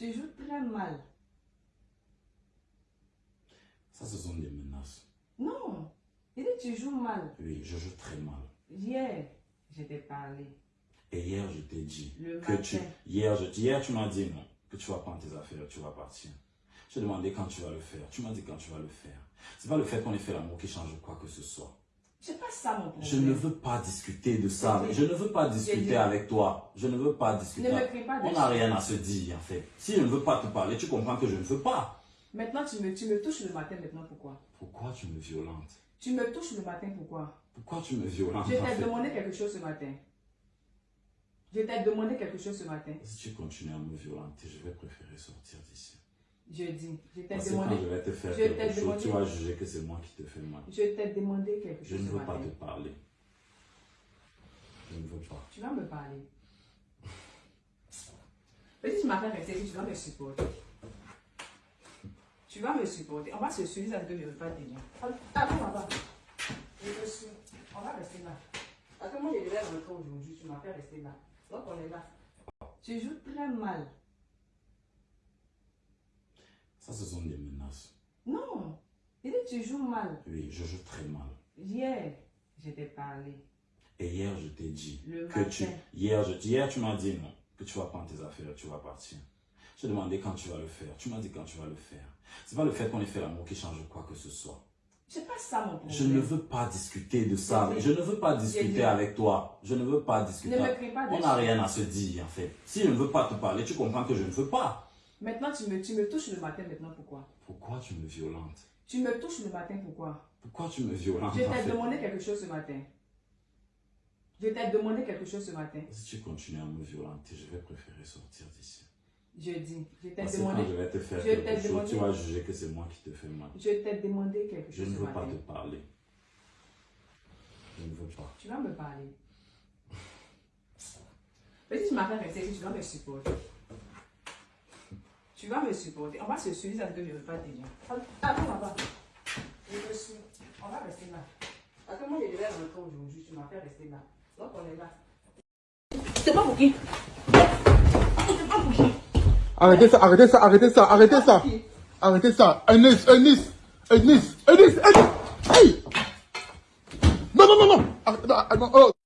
Tu joues très mal. Ça, ce sont des menaces. Non. Il dit tu joues mal. Oui, je joue très mal. Hier, je t'ai parlé. Et hier, je t'ai dit Le que tu... matin. Hier, je... hier, tu m'as dit non, que tu vas prendre tes affaires, tu vas partir. Je t'ai demandé quand tu vas le faire. Tu m'as dit quand tu vas le faire. C'est pas le fait qu'on ait fait l'amour qui change quoi que ce soit. C'est pas ça mon problème. Je ne veux pas discuter de ça. Je ne veux pas discuter avec toi. Je ne veux pas discuter. Ne me pas On n'a rien à se dire, en fait. Si je ne veux pas te parler, tu comprends que je ne veux pas. Maintenant, tu me, tu me touches le matin, maintenant pourquoi? Pourquoi tu me violentes? Tu me touches le matin, pourquoi? Pourquoi tu me violentes Je t'ai demandé quelque chose ce matin. Je t'ai demandé quelque chose ce matin. Si tu continues à me violenter, je vais préférer sortir d'ici. Je dis, je t'ai demandé, quand je vais te faire je quelque chose, demandé- tu vas juger que c'est moi qui te fais mal. je t'ai demandé quelque Je chose ne ce veux pas te parler. Je ne veux pas. Tu vas me parler. Mais si tu m'as fait rester, tu vas me supporter. Tu vas me supporter. On va se suivre parce que je ne veux pas te dire. Attends, là-bas. Je te suis. On va rester là. Parce que moi, je devais rentrer aujourd'hui. Tu m'as fait rester là. Donc, on est là. Tu joues très mal. Ça, ce sont des menaces. Non. Il dit tu joues mal. Oui, je joue très mal. Hier, je t'ai parlé. Et hier, je t'ai dit Le que tu... Hier, je... hier, tu m'as dit non, que tu vas prendre tes affaires, tu vas partir. Je t'ai demandé quand tu vas le faire. Tu m'as dit quand tu vas le faire. C'est pas le fait qu'on ait fait l'amour qui change quoi que ce soit. C'est pas ça mon problème. Je ne veux pas discuter de ça. J'ai Je ne veux pas J'ai discuter avec toi. Je ne veux pas discuter. Ne me crie pas On n'a rien à se dire, en fait. Si je ne veux pas te parler, tu comprends que je ne veux pas. Maintenant, tu me, tu me touches le matin. Maintenant, pourquoi? Pourquoi tu me violentes? Tu me touches le matin. Pourquoi? Pourquoi tu me violentes Je t'ai demandé quelque chose ce matin. Je t'ai demandé quelque chose ce matin. Si tu continues à me violenter, je vais préférer sortir d'ici. Je dis, je t'ai demandé, quand je vais te faire je quelque chose, demandé- tu vas juger que c'est moi qui te fais mal. je t'ai demandé quelque Je chose ne ce veux pas matin. te parler. Je ne veux pas. Tu vas me parler. Mais si tu m'as fait rester, tu vas me supporter. Tu vas me supporter. On va se suivre parce que je ne veux pas te dire. Attends là-bas. Je te suis. On va rester là. Parce que moi, je devais rentrer aujourd'hui. Tu m'as fait rester là. Donc, on est là. C'est pas pour qui? C'est pas pour qui? Arrêtez ça, arrêtez ça, arrêtez ça, arrêtez ça. Arrêtez ça. Ernest, Ernest, Ernest, Ernest, Ernest. Hey! Non, non, non, non. Arrête- non, non, oh.